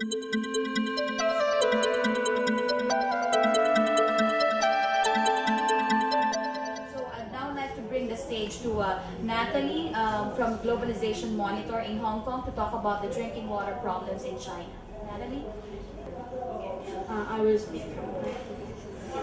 to bring the stage to uh, Natalie um, from Globalization Monitor in Hong Kong to talk about the drinking water problems in China. Natalie? Uh, I will speak from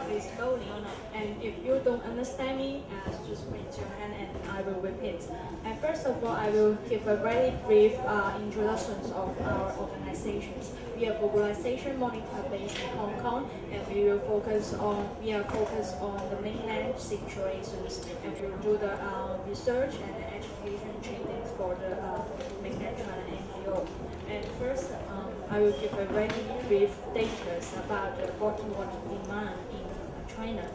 Please slowly, and if you don't understand me, uh, just raise your hand and I will repeat. And first of all, I will give a very brief uh, introduction of our organizations. We are Globalization Monitor based in Hong Kong, and we will focus on we are focused on the mainland situations, and we will do the uh, research and the education trainings for the uh, mainland China NGO. And first, um, I will give a very brief data about the water demand in China.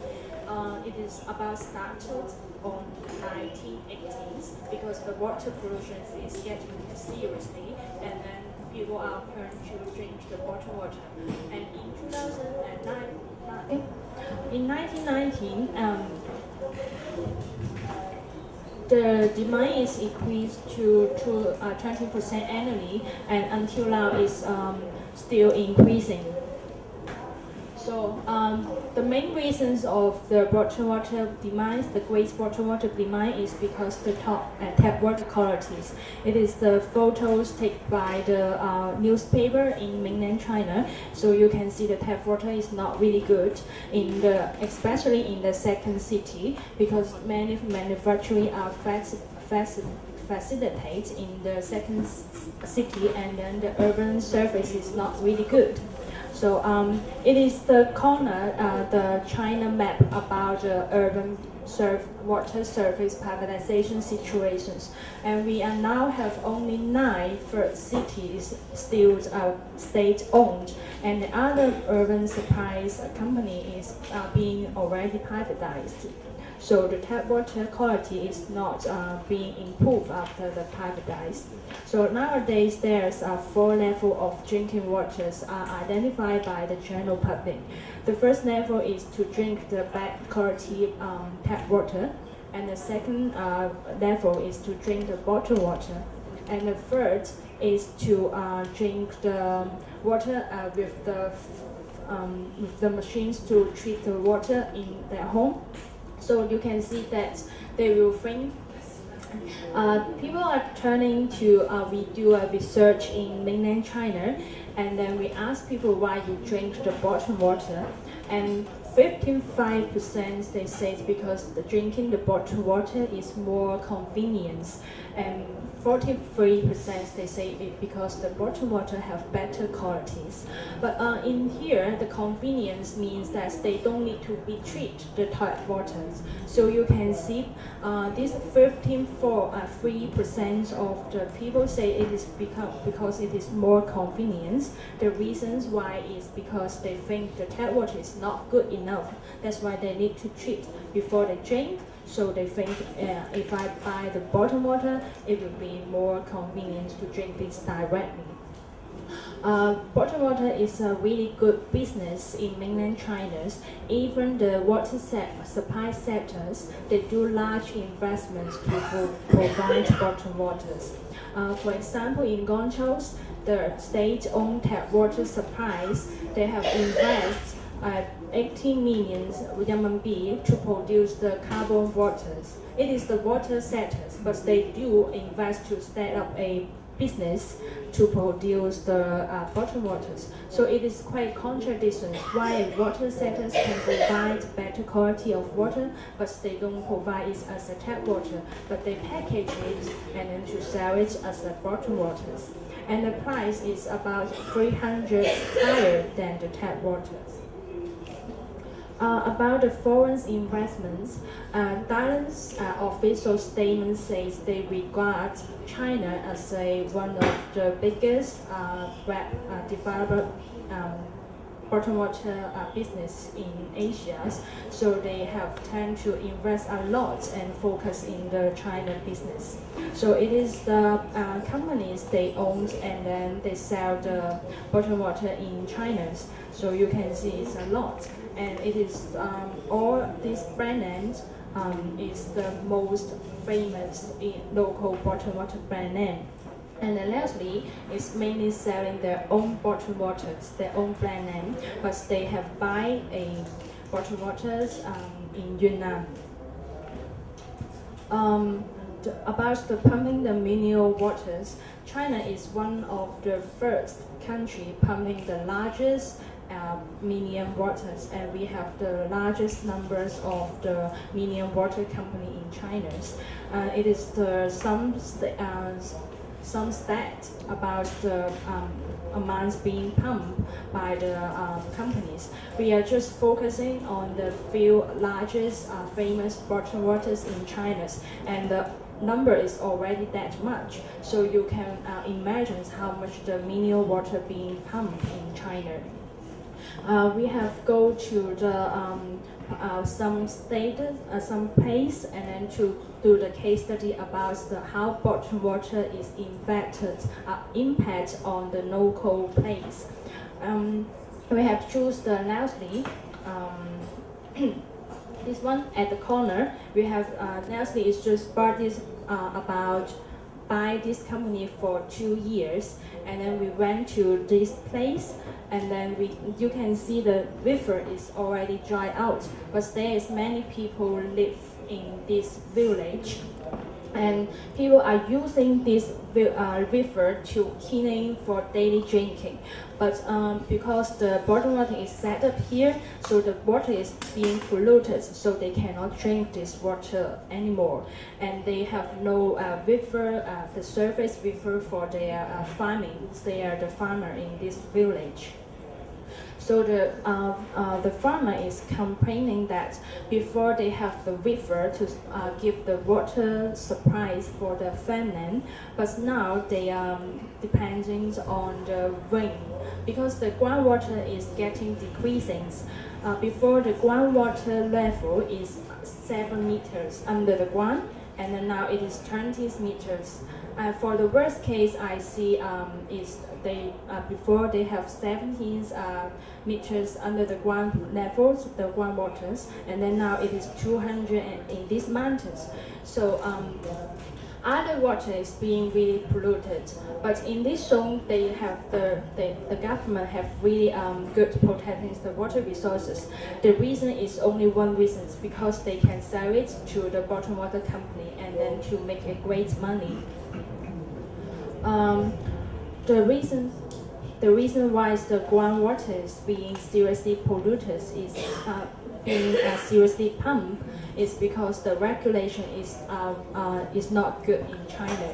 Uh, it is about started on 1980s because the water pollution is getting seriously and then people are turned to drink the bottled water. And in 2009, in 1919, um, the demand is increased to, to uh, 20% annually and until now is um, still increasing. So um, the main reasons of the bottled water demand, the great bottled water demand is because the top uh, tap water qualities. It is the photos taken by the uh, newspaper in mainland China. So you can see the tap water is not really good in the, especially in the second city because many manufacturing are fast facilitate in the second city and then the urban surface is not really good. So um, it is the corner, uh, the China map about the urban surf, water surface privatization situations. And we are now have only nine cities still uh, state-owned, and the other urban supplies company is uh, being already privatized. So the tap water quality is not uh, being improved after the privatized. So nowadays there's a four level of drinking waters are identified by the general public. The first level is to drink the bad quality um, tap water, and the second uh, level is to drink the bottled water, and the third is to uh, drink the water uh, with the um, with the machines to treat the water in their home. So you can see that they will think uh, people are turning to, uh, we do a research in mainland China, and then we ask people why you drink the bottled water, and 55% they say it's because the drinking the bottled water is more convenience, and 43% they say it because the bottled water have better qualities. But uh, in here, the convenience means that they don't need to be treated the tap waters. So you can see uh, this 15.3% uh, of the people say it is because, because it is more convenience. The reasons why is because they think the tap water is not good enough. That's why they need to treat before they drink so they think uh, if I buy the bottled water, it will be more convenient to drink this directly. Uh, bottled water is a really good business in mainland China. Even the water supply sectors, they do large investments to provide bottled waters. Uh, for example, in Guangzhou, the state-owned tap water supplies, they have invested uh, 18 million RMB to produce the carbon waters. It is the water sectors, but they do invest to set up a business to produce the uh, bottled waters. So it is quite contradiction why water sectors can provide better quality of water, but they don't provide it as a tap water, but they package it and then to sell it as the bottled waters. And the price is about 300 higher than the tap waters. Uh, about the foreign investments, uh, Thailand's uh, official statement says they regard China as a, one of the biggest uh, uh developer um, bottled water uh, business in Asia. So they have tend to invest a lot and focus in the China business. So it is the uh, companies they own and then they sell the bottled water in China. So you can see it's a lot and it is um, all these brand names um, is the most famous local bottled water brand name. And then Nestle is mainly selling their own bottled waters, their own brand name, but they have buy a bottled waters um, in Yunnan. Um, the, about the pumping the mineral waters, China is one of the first country pumping the largest uh, mineral waters, and we have the largest numbers of the mineral water company in China. Uh, it is the some st- uh, some stat about the um, amounts being pumped by the um, companies. We are just focusing on the few largest uh, famous bottled waters in China, and the number is already that much. So you can uh, imagine how much the mineral water being pumped in China. Uh, we have go to the um, uh, some status, uh, some place, and then to do the case study about the how bottled water is impacted, uh, impact on the local place. Um, we have choose the Nestle. Um, this one at the corner, we have uh, is just this uh, about buy this company for two years and then we went to this place and then we you can see the river is already dry out but there is many people live in this village and people are using this uh, river to cleaning for daily drinking. But um, because the bottled water is set up here so the water is being polluted so they cannot drink this water anymore. And they have no uh, river uh, the surface river for their uh, farming. They are the farmer in this village so the uh, uh, the farmer is complaining that before they have the river to uh, give the water supplies for the farmland, but now they are um, depending on the rain because the groundwater is getting decreasing. Uh, before the groundwater level is seven meters under the ground, and now it is 20 meters. Uh, for the worst case, I see um, is they uh, before they have 17 uh, meters under the ground levels, the groundwaters, and then now it is 200 in these mountains. So um, other water is being really polluted. But in this zone, they have the, the, government have really um, good protecting the water resources. The reason is only one reason, because they can sell it to the bottled water company and then to make a great money. Um, the reason the reason why the groundwater is being seriously polluted is uh, being uh, seriously pumped is because the regulation is uh, uh, is not good in China.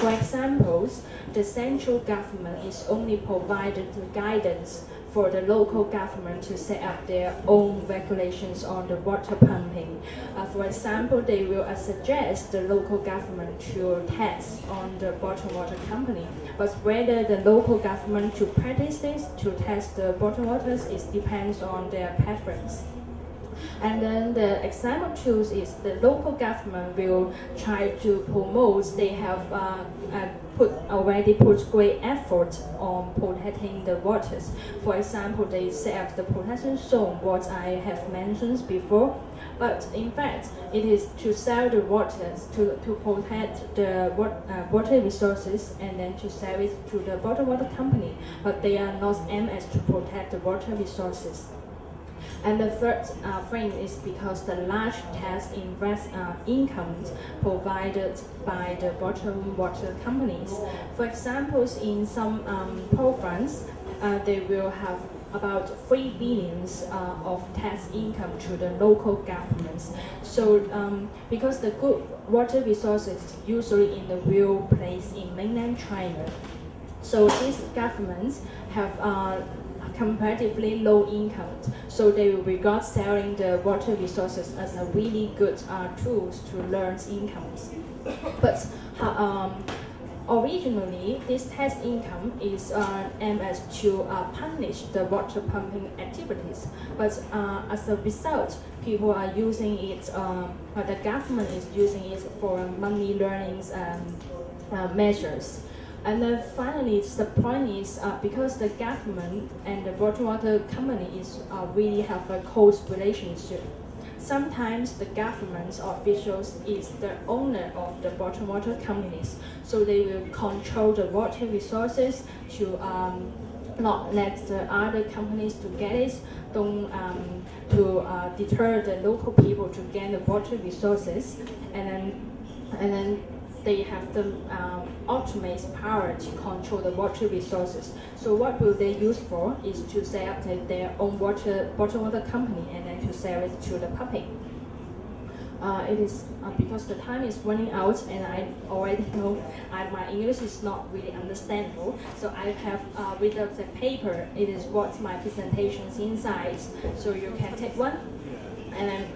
For examples, the central government is only provided the guidance for the local government to set up their own regulations on the water pumping. Uh, for example, they will uh, suggest the local government to tax on the bottled water company. But whether the local government to practice this, to test the bottled waters, it depends on their preference. And then the example two is the local government will try to promote. They have uh, uh, put already put great effort on protecting the waters. For example, they set up the protection zone, what I have mentioned before. But in fact, it is to sell the waters to, to protect the uh, water resources and then to sell it to the bottled water company. But they are not aimed as to protect the water resources. And the third uh, frame is because the large tax invest uh, incomes provided by the bottom water companies. For example, in some um, province, uh, they will have about 3 billions uh, of tax income to the local governments. So um, because the good water resources usually in the real place in mainland China, so these governments have uh, comparatively low income. So they regard selling the water resources as a really good uh, tools to learn incomes. But um, originally, this tax income is uh, aimed to uh, punish the water pumping activities. But uh, as a result, people are using it, uh, the government is using it for money learning um, measures. And then finally, the point is uh, because the government and the bottled water company is uh, really have a close relationship. sometimes the government officials is the owner of the bottled water companies, so they will control the water resources to um, not let the other companies to get it, don't um, to uh, deter the local people to get the water resources, and then and then they have the um, ultimate power to control the water resources. So what will they use for is to set up their own water bottled water company and then to sell it to the public. Uh, it is uh, because the time is running out and I already know I, my English is not really understandable. So I have uh, read the paper. It is what my presentations inside. So you can take one. And then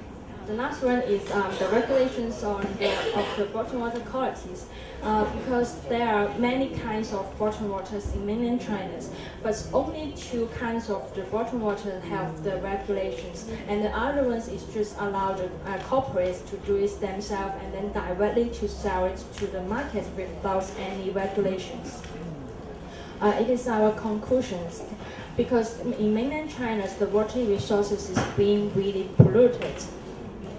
the last one is um, the regulations on the of the bottled water qualities. Uh, because there are many kinds of bottled waters in mainland China, but only two kinds of the bottled water have the regulations, and the other ones is just allow the uh, corporates to do it themselves and then directly to sell it to the market without any regulations. Uh, it is our conclusions because in mainland China the water resources is being really polluted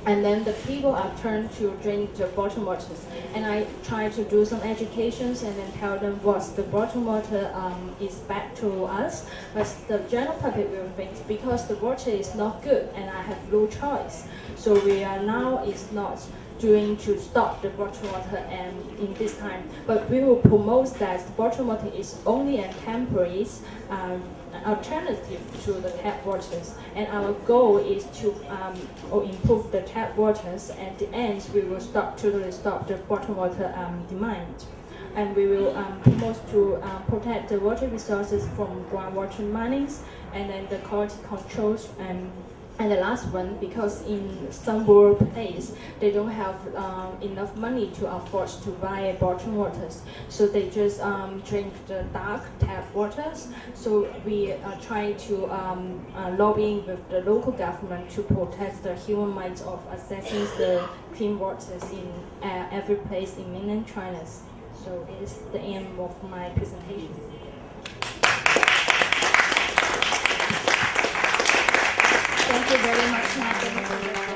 and then the people are turned to drink the bottled waters. And I try to do some educations and then tell them what the bottled water um, is bad to us. But the general public will think because the water is not good and I have no choice. So we are now is not doing to stop the bottled water and in this time. But we will promote that the bottled water is only a temporary um, alternative to the tap waters. And our goal is to um, improve the tap waters. At the end, we will stop totally stop the bottled water um, demand. And we will um, promote to um, protect the water resources from groundwater minings and then the quality controls and and the last one, because in some rural place, they don't have um, enough money to afford to buy bottled waters. So they just um, drink the dark tap waters. So we are trying to um, uh, lobbying with the local government to protect the human rights of accessing the clean waters in uh, every place in mainland China. So it is the end of my presentation. Thank you very much,